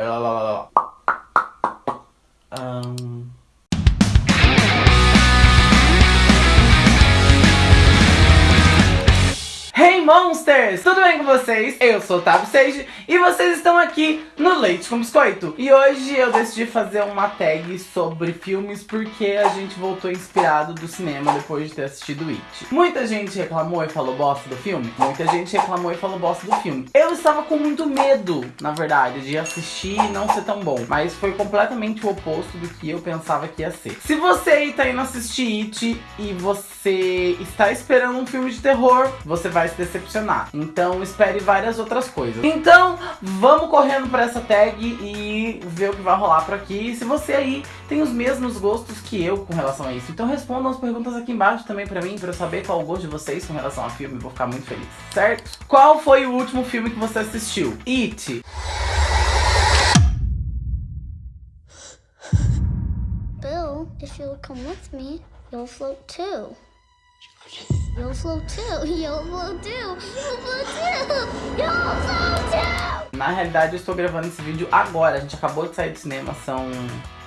Um... Tudo bem com vocês? Eu sou o Otávio Sage e vocês estão aqui no Leite com Biscoito. E hoje eu decidi fazer uma tag sobre filmes porque a gente voltou inspirado do cinema depois de ter assistido It. Muita gente reclamou e falou bosta do filme, muita gente reclamou e falou bosta do filme. Eu estava com muito medo, na verdade, de assistir e não ser tão bom, mas foi completamente o oposto do que eu pensava que ia ser. Se você aí tá indo assistir It e você está esperando um filme de terror, você vai se decepcionar. Então espere várias outras coisas. Então vamos correndo para essa tag e ver o que vai rolar por aqui. E se você aí tem os mesmos gostos que eu com relação a isso. Então respondam as perguntas aqui embaixo também pra mim, pra eu saber qual o gosto de vocês com relação ao filme. Vou ficar muito feliz, certo? Qual foi o último filme que você assistiu? It. Bill, if you'll come with me, you'll float too. You'll float too. You'll float too. You'll float too. You'll float too. Na realidade, eu estou gravando esse vídeo agora. A gente acabou de sair do cinema, são,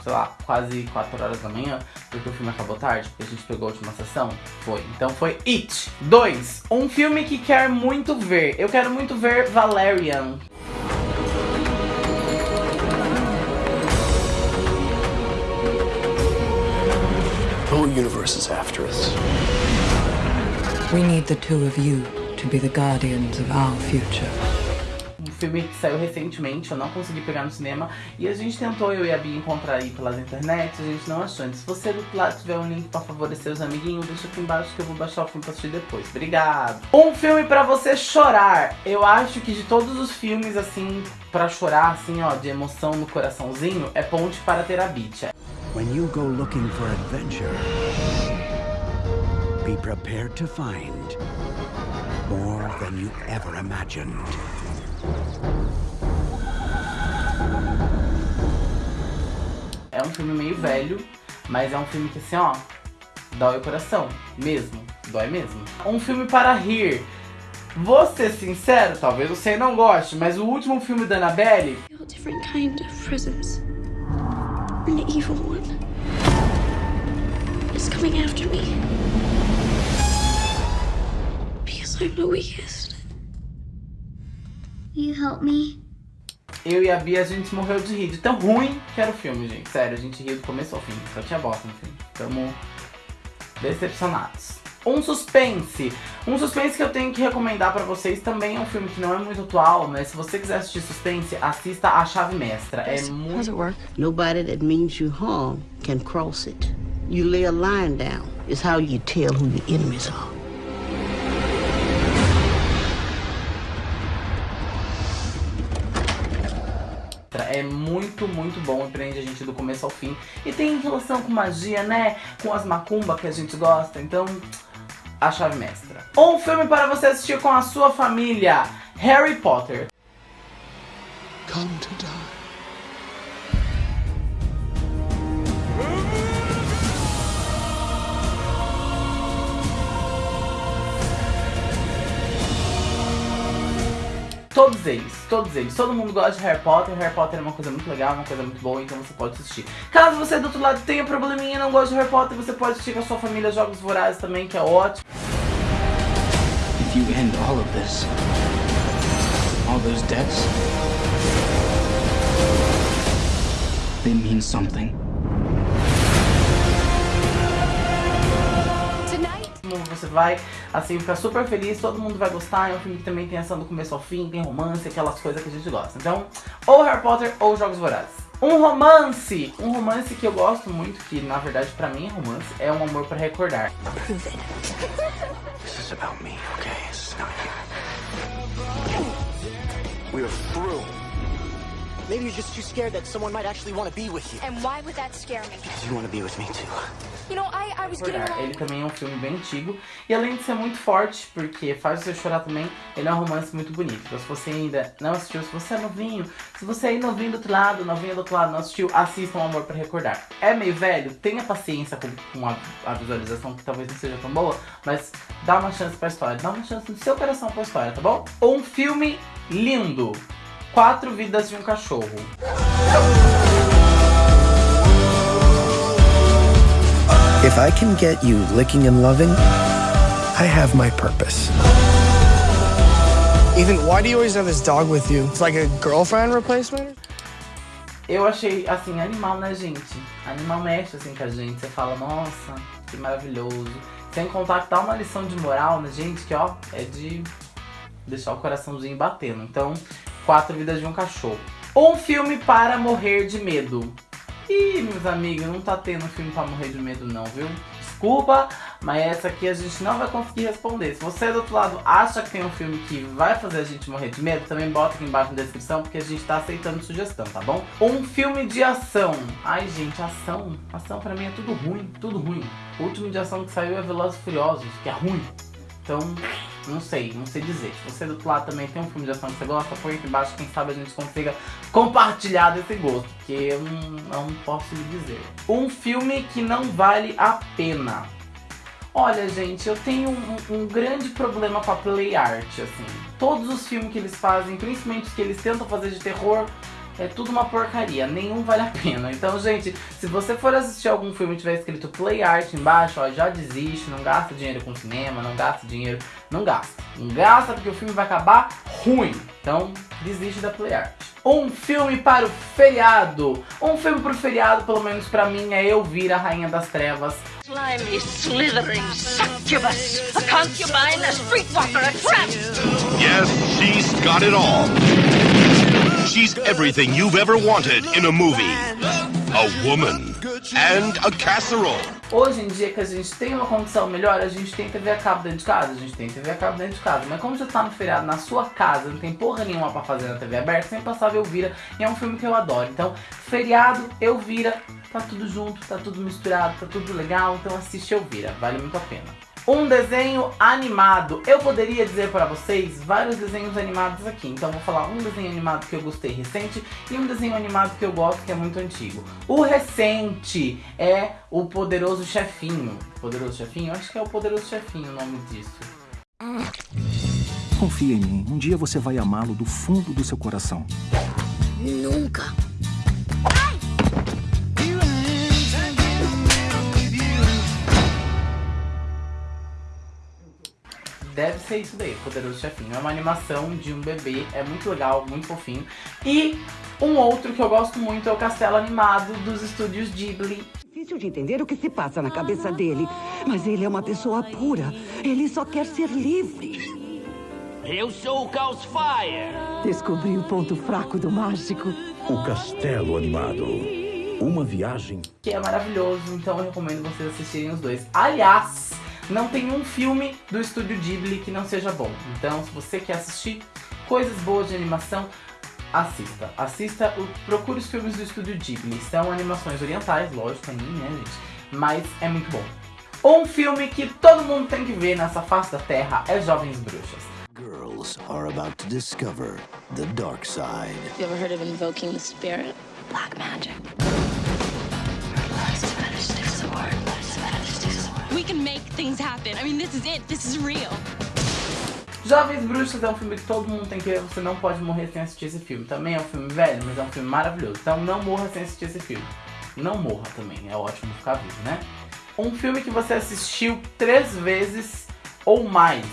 sei lá, quase 4 horas da manhã, porque o filme acabou tarde, porque a gente pegou a última sessão. Foi. Então foi It. 2. Um filme que quer muito ver. Eu quero muito ver Valerian. The whole universe is after us. We need the two of you to be the guardians of our future. Um filme que saiu recentemente, eu não consegui pegar no cinema E a gente tentou, eu e a Bia, encontrar aí pelas internet A gente não achou, então, se você do lado tiver um link pra favorecer os amiguinhos Deixa aqui embaixo que eu vou baixar o filme pra assistir depois Obrigado! Um filme pra você chorar Eu acho que de todos os filmes, assim, pra chorar, assim, ó De emoção no coraçãozinho É Ponte para ter a Beach When you go looking for adventure, be prepared to find more than you ever imagined. É um filme meio velho, mas é um filme que assim, ó, dói o coração, mesmo, dói mesmo. Um filme para rir. Vou ser sincero, talvez você não goste, mas o último filme da Annabelle... Different kind of presence. An evil one. It's coming after me. Because I'm the weakest. You help me? Eu e a Bia, a gente morreu de rir, de tão ruim que era o filme, gente. Sério, a gente riu do começo ao fim, só tinha bosta no filme. Tamo decepcionados. Um suspense. Um suspense que eu tenho que recomendar pra vocês também é um filme que não é muito atual, mas se você quiser assistir suspense, assista A Chave Mestra. É How's muito... it work? Nobody that means you harm can cross it. You lay a line down is how you tell who your enemies are. É muito, muito bom e prende a gente do começo ao fim. E tem relação com magia, né? Com as macumba que a gente gosta. Então, a chave mestra. Um filme para você assistir com a sua família. Harry Potter. Come to die. Todos eles, todos eles. Todo mundo gosta de Harry Potter. Harry Potter é uma coisa muito legal, uma coisa muito boa, então você pode assistir. Caso você do outro lado tenha probleminha e não goste de Harry Potter, você pode assistir com a sua família Jogos Vorazes também, que é ótimo. If you end all of this, all those deaths, they mean something. Você vai, assim, ficar super feliz, todo mundo vai gostar. É um filme que também tem ação do começo ao fim, tem romance, aquelas coisas que a gente gosta. Então, ou Harry Potter ou Jogos Vorazes. Um romance! Um romance que eu gosto muito, que na verdade pra mim é romance, é Um Amor Pra Recordar. This is about me, okay? This is not you. We're through. Maybe you're just too scared that someone might actually want to be with you. And why would that scare me? Because you want to be with me too. You know, I, I was getting. Ele também é um filme bem antigo e além de ser muito forte, porque faz você chorar também, ele é um romance muito bonito. Então se você ainda não assistiu, se você é novinho, se você é novinho do outro lado, novinho do outro lado, não assistiu, assista Um Amor Pra Recordar. É meio velho, tenha paciência com, com a, a visualização que talvez não seja tão boa, mas dá uma chance pra história, dá uma chance no seu coração pra história, tá bom? Um filme lindo. Quatro Vidas de um Cachorro. If I can get you licking and loving, I have my purpose. Ethan, why do you always have this dog with you? It's like a girlfriend replacement? Eu achei, assim, animal, né, gente? Animal mexe, assim, com a gente. Você fala, nossa, que maravilhoso. Sem contar que dá uma lição de moral, né, gente? Que, ó, é de deixar o coraçãozinho batendo. Então, Quatro Vidas de um Cachorro. Um filme para morrer de medo. Ih, meus amigos, não tá tendo filme pra morrer de medo não, viu? Desculpa, mas essa aqui a gente não vai conseguir responder. Se você do outro lado acha que tem um filme que vai fazer a gente morrer de medo, também bota aqui embaixo na descrição, porque a gente tá aceitando sugestão, tá bom? Um filme de ação. Ai, gente, ação. Ação pra mim é tudo ruim, tudo ruim. O último de ação que saiu é Velozes e Furiosos, que é ruim. Então, não sei, não sei dizer. Se você do outro lado também tem um filme de ação que você gosta, põe aqui embaixo, quem sabe a gente consiga compartilhar desse gosto, porque eu não, não posso lhe dizer. Um filme que não vale a pena. Olha, gente, eu tenho um, um, grande problema com a play art, assim. Todos os filmes que eles fazem, principalmente os que eles tentam fazer de terror, é tudo uma porcaria, nenhum vale a pena. Então, gente, se você for assistir algum filme e tiver escrito Play Art embaixo, ó, já desiste, não gasta dinheiro com cinema, não gasta dinheiro, não gasta. Não gasta porque o filme vai acabar ruim. Então, desiste da Play Art. Um filme para o feriado. Um filme para o feriado, pelo menos pra mim, é Eu Vir a Rainha das Trevas. Slimy, slithering, succubus, a concubine, a streetwalker, a tramp. Yes, she's got it all. She's everything you've ever wanted in a movie. A woman and a casserole. Hoje em dia que a gente tem uma condição melhor, a gente tem TV a cabo dentro de casa, a gente tem TV a cabo dentro de casa. Mas como você tá no feriado na sua casa, não tem porra nenhuma pra fazer na TV aberta, sem passar Elvira, e é um filme que eu adoro. Então, feriado, Elvira, tá tudo junto, tá tudo misturado, tá tudo legal, então assiste Elvira, vale muito a pena. Um desenho animado. Eu poderia dizer para vocês vários desenhos animados aqui. Então vou falar um desenho animado que eu gostei recente e um desenho animado que eu gosto que é muito antigo. O recente é o Poderoso Chefinho. Poderoso Chefinho? Acho que é o Poderoso Chefinho o nome disso. Confia em mim. Um dia você vai amá-lo do fundo do seu coração. Nunca. Deve ser isso daí, Poderoso Chefinho. É uma animação de um bebê, é muito legal, muito fofinho. E um outro que eu gosto muito é o Castelo Animado dos estúdios Ghibli. Difícil de entender o que se passa na cabeça dele, mas ele é uma pessoa pura. Ele só quer ser livre. Eu sou o Caos Fire. Descobri o ponto fraco do mágico. O Castelo Animado. Uma viagem. Que é maravilhoso, então eu recomendo vocês assistirem os dois. Aliás, não tem um filme do estúdio Ghibli que não seja bom. Então, se você quer assistir coisas boas de animação, assista. Assista, procure os filmes do estúdio Ghibli. São animações orientais, lógico, anime, né, gente? Mas é muito bom. Um filme que todo mundo tem que ver nessa face da Terra é Jovens Bruxas. Girls are about to discover the dark side. You ever heard of invoking the spirit? Black magic. We can make things happen. I mean, this is it. This is real. Jovens Bruxas é um filme que todo mundo tem que ver, você não pode morrer sem assistir esse filme. Também é um filme velho, mas é um filme maravilhoso. Então não morra sem assistir esse filme. Não morra também, é ótimo ficar vivo, né? Um filme que você assistiu três vezes ou mais.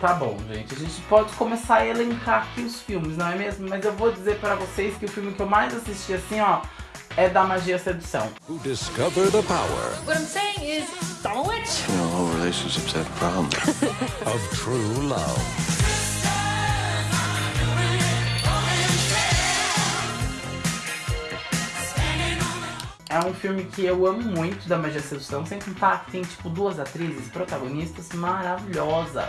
Tá bom, gente, a gente pode começar a elencar aqui os filmes, não é mesmo? Mas eu vou dizer pra vocês que o filme que eu mais assisti assim, ó, é da magia sedução. Who discover the power. What I'm saying is, You know, all relationships have problems. of true love. É um filme que eu amo muito da Magia Sedução, sem contar que tem tipo duas atrizes protagonistas maravilhosas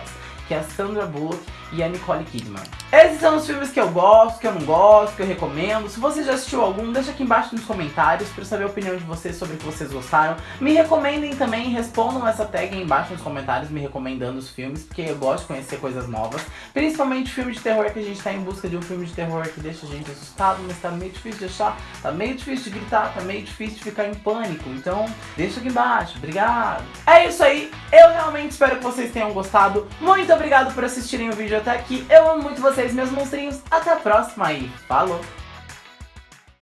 que é a Sandra Bullock e a Nicole Kidman. Esses são os filmes que eu gosto, que eu não gosto, que eu recomendo. Se você já assistiu algum, deixa aqui embaixo nos comentários para saber a opinião de vocês sobre o que vocês gostaram. Me recomendem também, respondam essa tag aí embaixo nos comentários me recomendando os filmes, porque eu gosto de conhecer coisas novas. Principalmente filme de terror, que a gente tá em busca de um filme de terror que deixa a gente assustado, mas tá meio difícil de achar, tá meio difícil de gritar, tá meio difícil de ficar em pânico. Então, deixa aqui embaixo. Obrigado. É isso aí. Eu realmente espero que vocês tenham gostado. Muito obrigado por assistirem o vídeo até aqui. Eu amo muito vocês, meus monstrinhos. Até a próxima e falou!